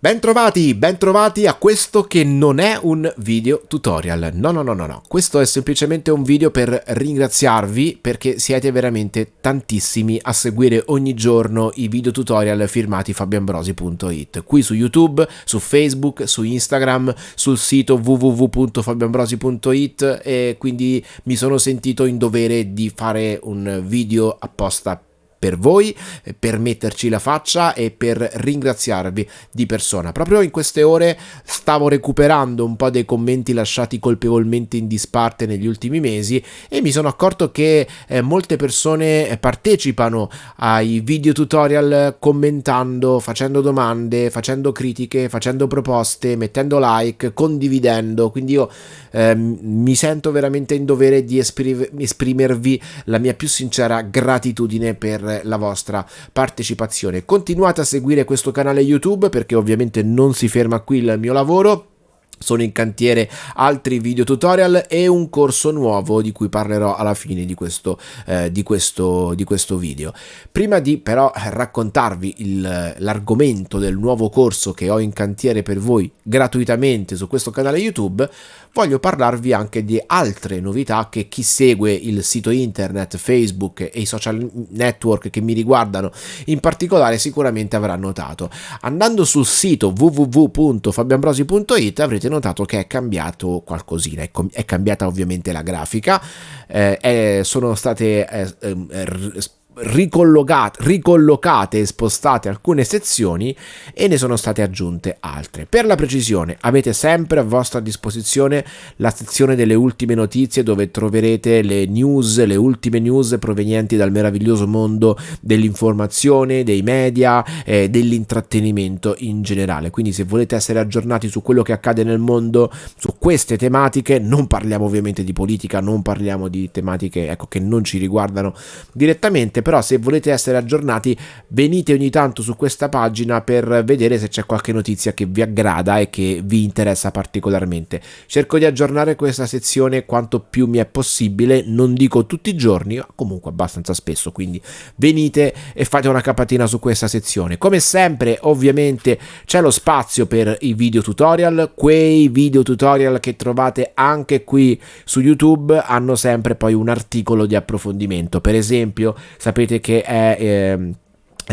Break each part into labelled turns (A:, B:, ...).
A: Bentrovati, bentrovati a questo che non è un video tutorial, no no no no no, questo è semplicemente un video per ringraziarvi perché siete veramente tantissimi a seguire ogni giorno i video tutorial firmati fabianbrosi.it, qui su YouTube, su Facebook, su Instagram, sul sito www.fabianbrosi.it e quindi mi sono sentito in dovere di fare un video apposta per voi, per metterci la faccia e per ringraziarvi di persona. Proprio in queste ore stavo recuperando un po' dei commenti lasciati colpevolmente in disparte negli ultimi mesi e mi sono accorto che eh, molte persone partecipano ai video tutorial commentando, facendo domande, facendo critiche, facendo proposte, mettendo like, condividendo, quindi io eh, mi sento veramente in dovere di esprimervi la mia più sincera gratitudine per la vostra partecipazione. Continuate a seguire questo canale YouTube perché ovviamente non si ferma qui il mio lavoro sono in cantiere altri video tutorial e un corso nuovo di cui parlerò alla fine di questo, eh, di questo, di questo video. Prima di però raccontarvi l'argomento del nuovo corso che ho in cantiere per voi gratuitamente su questo canale YouTube, voglio parlarvi anche di altre novità che chi segue il sito internet, Facebook e i social network che mi riguardano in particolare sicuramente avrà notato. Andando sul sito www.fabianbrosi.it avrete notato che è cambiato qualcosina, è, è cambiata ovviamente la grafica, eh, è, sono state eh, eh, ricollocate, e spostate alcune sezioni e ne sono state aggiunte altre. Per la precisione avete sempre a vostra disposizione la sezione delle ultime notizie dove troverete le news, le ultime news provenienti dal meraviglioso mondo dell'informazione, dei media eh, dell'intrattenimento in generale. Quindi se volete essere aggiornati su quello che accade nel mondo, su queste tematiche, non parliamo ovviamente di politica, non parliamo di tematiche ecco, che non ci riguardano direttamente, però se volete essere aggiornati venite ogni tanto su questa pagina per vedere se c'è qualche notizia che vi aggrada e che vi interessa particolarmente. Cerco di aggiornare questa sezione quanto più mi è possibile, non dico tutti i giorni, ma comunque abbastanza spesso, quindi venite e fate una capatina su questa sezione. Come sempre ovviamente c'è lo spazio per i video tutorial, quei video tutorial che trovate anche qui su YouTube hanno sempre poi un articolo di approfondimento, per esempio sapete sapete che è... Eh,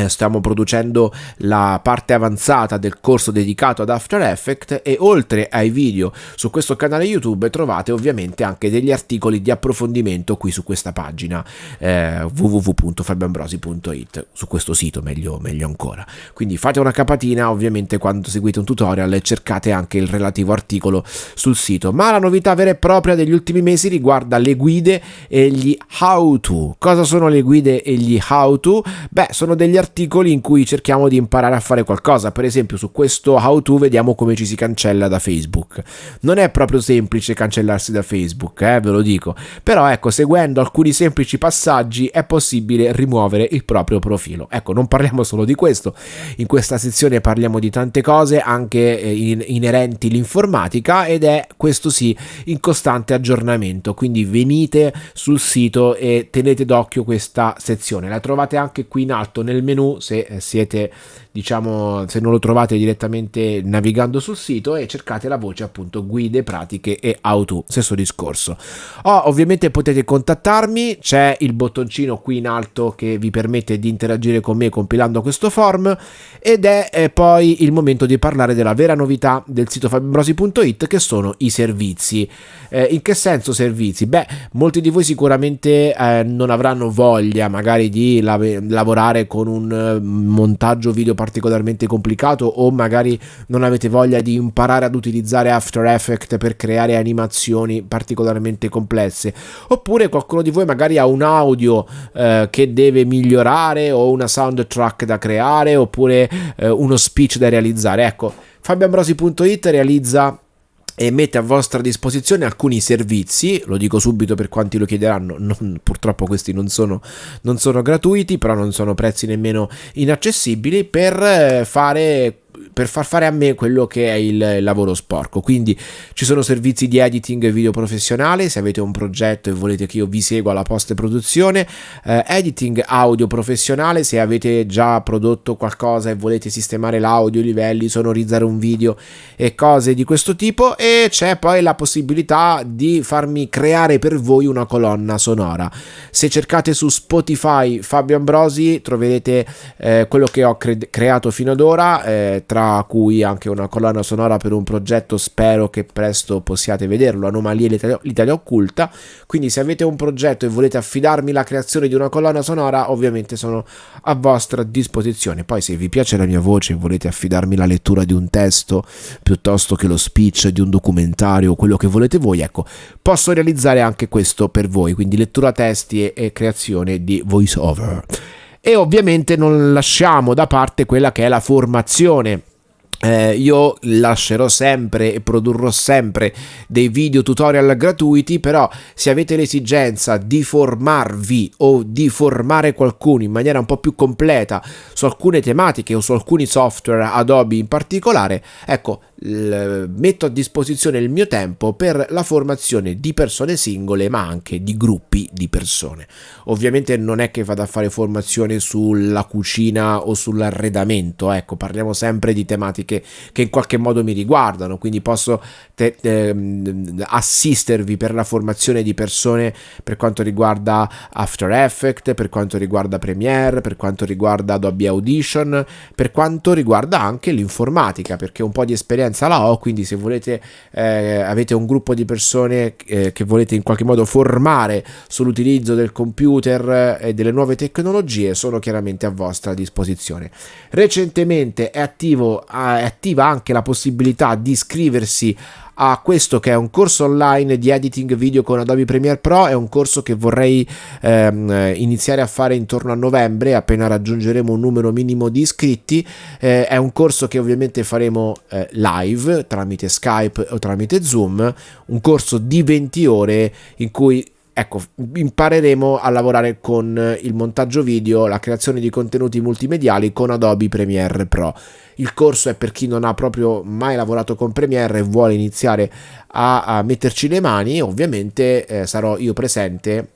A: stiamo producendo la parte avanzata del corso dedicato ad After Effects e oltre ai video su questo canale YouTube trovate ovviamente anche degli articoli di approfondimento qui su questa pagina eh, www.fabianbrosi.it su questo sito meglio, meglio ancora. Quindi fate una capatina ovviamente quando seguite un tutorial e cercate anche il relativo articolo sul sito. Ma la novità vera e propria degli ultimi mesi riguarda le guide e gli how to. Cosa sono le guide e gli how to? beh sono degli articoli articoli in cui cerchiamo di imparare a fare qualcosa. Per esempio, su questo how to vediamo come ci si cancella da Facebook. Non è proprio semplice cancellarsi da Facebook, eh, ve lo dico. Però ecco, seguendo alcuni semplici passaggi è possibile rimuovere il proprio profilo. Ecco, non parliamo solo di questo. In questa sezione parliamo di tante cose anche eh, inerenti l'informatica ed è questo sì in costante aggiornamento. Quindi venite sul sito e tenete d'occhio questa sezione. La trovate anche qui in alto nel menu menu se eh, siete diciamo se non lo trovate direttamente navigando sul sito e cercate la voce appunto guide pratiche e auto stesso discorso oh, ovviamente potete contattarmi c'è il bottoncino qui in alto che vi permette di interagire con me compilando questo form ed è eh, poi il momento di parlare della vera novità del sito fabbrosi.it che sono i servizi eh, in che senso servizi? beh molti di voi sicuramente eh, non avranno voglia magari di la lavorare con un eh, montaggio video particolarmente complicato o magari non avete voglia di imparare ad utilizzare After Effects per creare animazioni particolarmente complesse. Oppure qualcuno di voi magari ha un audio eh, che deve migliorare o una soundtrack da creare oppure eh, uno speech da realizzare. Ecco fabioambrosi.it realizza e mette a vostra disposizione alcuni servizi, lo dico subito per quanti lo chiederanno, non, purtroppo questi non sono, non sono gratuiti, però non sono prezzi nemmeno inaccessibili, per eh, fare per far fare a me quello che è il lavoro sporco. Quindi ci sono servizi di editing video professionale, se avete un progetto e volete che io vi segua la post produzione, eh, editing audio professionale, se avete già prodotto qualcosa e volete sistemare l'audio, i livelli, sonorizzare un video e cose di questo tipo e c'è poi la possibilità di farmi creare per voi una colonna sonora. Se cercate su Spotify Fabio Ambrosi troverete eh, quello che ho cre- creato fino ad ora, eh, tra cui anche una colonna sonora per un progetto, spero che presto possiate vederlo, Anomalie l'Italia, l'Italia Occulta. Quindi se avete un progetto e volete affidarmi la creazione di una colonna sonora, ovviamente sono a vostra disposizione. Poi se vi piace la mia voce e volete affidarmi la lettura di un testo piuttosto che lo speech di un documentario, quello che volete voi, ecco, posso realizzare anche questo per voi, quindi lettura testi e, e creazione di voice over. E ovviamente non lasciamo da parte quella che è la formazione eh, io lascerò sempre e produrrò sempre dei video tutorial gratuiti, però se avete l'esigenza di formarvi o di formare qualcuno in maniera un po' più completa su alcune tematiche o su alcuni software Adobe in particolare, ecco, metto a disposizione il mio tempo per la formazione di persone singole ma anche di gruppi di persone. Ovviamente non è che vado a fare formazione sulla cucina o sull'arredamento ecco parliamo sempre di tematiche che in qualche modo mi riguardano quindi posso te, te, assistervi per la formazione di persone per quanto riguarda After Effects per quanto riguarda Premiere per quanto riguarda Adobe Audition per quanto riguarda anche l'informatica perché un po' di esperienza esperienza la ho, quindi se volete eh, avete un gruppo di persone eh, che volete in qualche modo formare sull'utilizzo del computer e delle nuove tecnologie, sono chiaramente a vostra disposizione. Recentemente è, attivo, è attiva anche la possibilità di iscriversi a questo che è un corso online di editing video con Adobe Premiere Pro, è un corso che vorrei ehm, iniziare a fare intorno a novembre, appena raggiungeremo un numero minimo di iscritti, eh, è un corso che ovviamente faremo eh, live tramite Skype o tramite Zoom, un corso di 20 ore in cui ecco, impareremo a lavorare con il montaggio video, la creazione di contenuti multimediali con Adobe Premiere Pro. Il corso è per chi non ha proprio mai lavorato con Premiere e vuole iniziare a, a metterci le mani, ovviamente eh, sarò io presente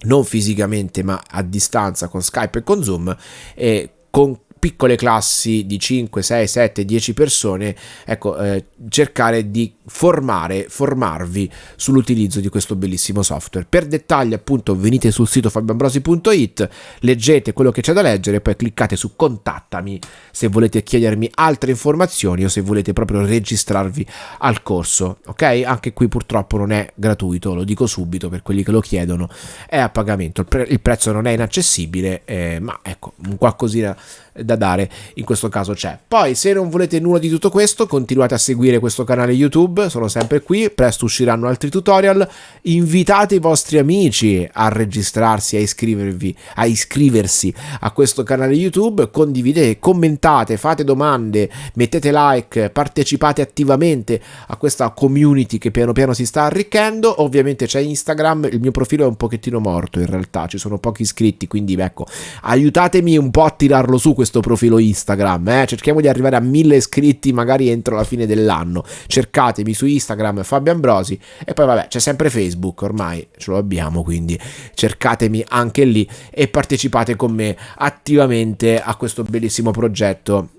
A: non fisicamente ma a distanza con Skype e con Zoom e con piccole classi di 5, 6, 7, 10 persone, ecco, eh, cercare di formare, formarvi sull'utilizzo di questo bellissimo software. Per dettagli, appunto, venite sul sito fabioambrosi.it, leggete quello che c'è da leggere, poi cliccate su contattami se volete chiedermi altre informazioni o se volete proprio registrarvi al corso, ok? Anche qui purtroppo non è gratuito, lo dico subito per quelli che lo chiedono, è a pagamento, il, pre- il prezzo non è inaccessibile, eh, ma ecco, un qualcosina da dare in questo caso c'è. Poi se non volete nulla di tutto questo, continuate a seguire questo canale YouTube, sono sempre qui, presto usciranno altri tutorial, invitate i vostri amici a registrarsi, a iscrivervi, a iscriversi a questo canale YouTube, condividete, commentate, fate domande, mettete like, partecipate attivamente a questa community che piano piano si sta arricchendo, ovviamente c'è Instagram, il mio profilo è un pochettino morto in realtà, ci sono pochi iscritti, quindi ecco, aiutatemi un po' a tirarlo su questo questo profilo Instagram. Eh? Cerchiamo di arrivare a mille iscritti magari entro la fine dell'anno. Cercatemi su Instagram Fabio Ambrosi e poi vabbè c'è sempre Facebook ormai ce lo abbiamo quindi cercatemi anche lì e partecipate con me attivamente a questo bellissimo progetto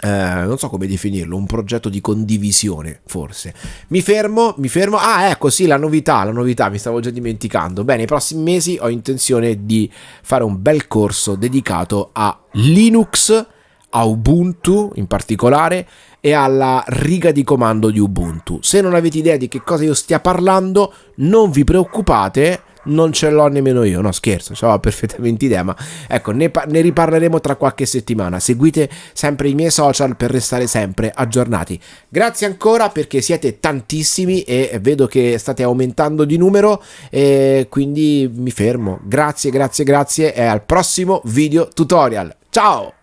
A: eh, non so come definirlo, un progetto di condivisione, forse. Mi fermo, mi fermo. Ah, ecco, sì, la novità, la novità, mi stavo già dimenticando. Bene, nei prossimi mesi ho intenzione di fare un bel corso dedicato a Linux, a Ubuntu in particolare e alla riga di comando di Ubuntu. Se non avete idea di che cosa io stia parlando, non vi preoccupate non ce l'ho nemmeno io, no scherzo, ho perfettamente idea, ma ecco, ne, ne, riparleremo tra qualche settimana. Seguite sempre i miei social per restare sempre aggiornati. Grazie ancora perché siete tantissimi e vedo che state aumentando di numero e quindi mi fermo. Grazie, grazie, grazie e al prossimo video tutorial. Ciao!